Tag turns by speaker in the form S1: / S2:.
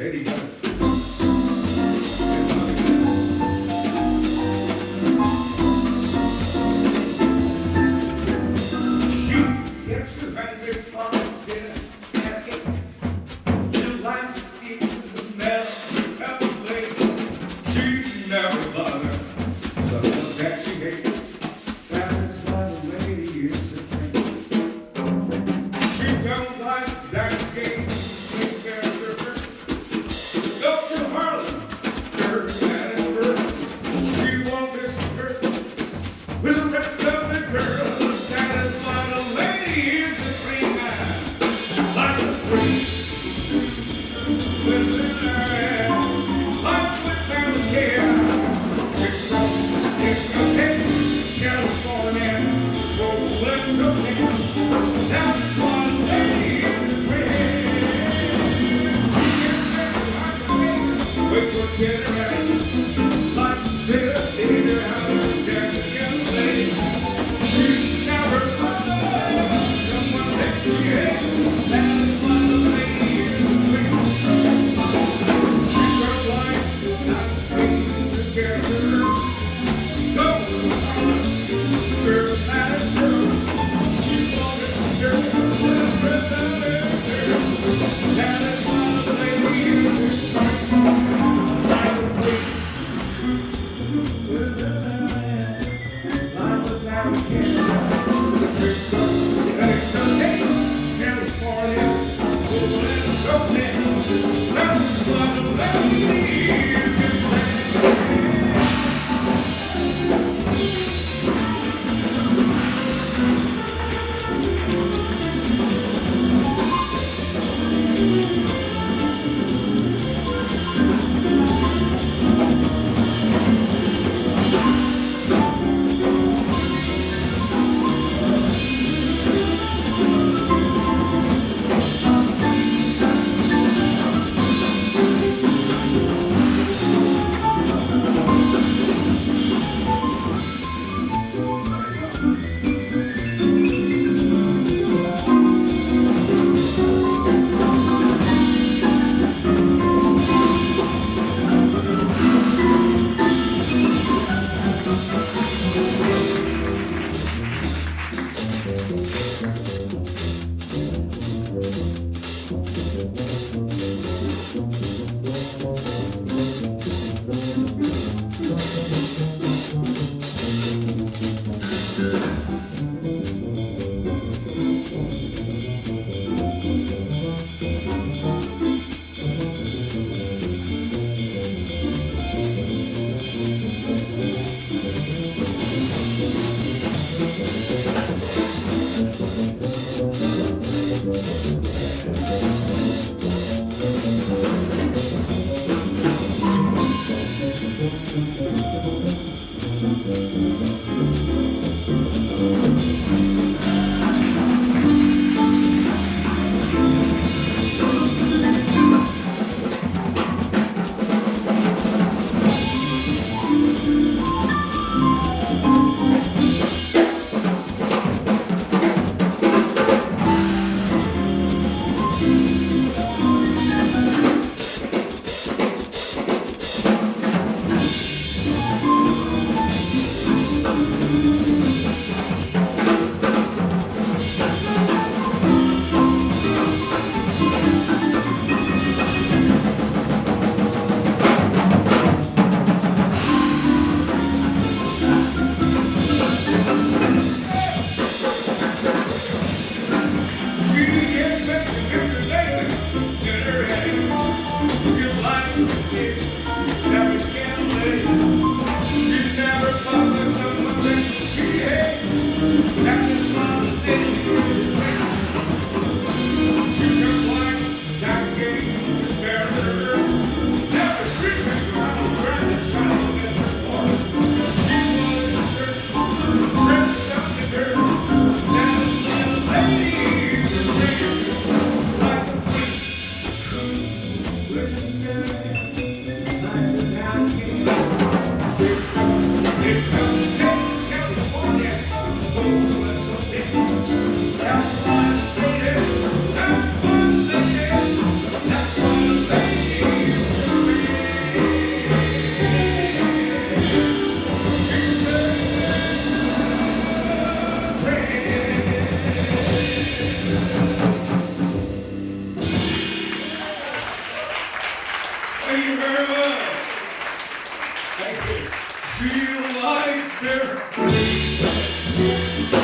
S1: Ready? Shoot, gets the bandit on the Yeah. Música She likes their freedom.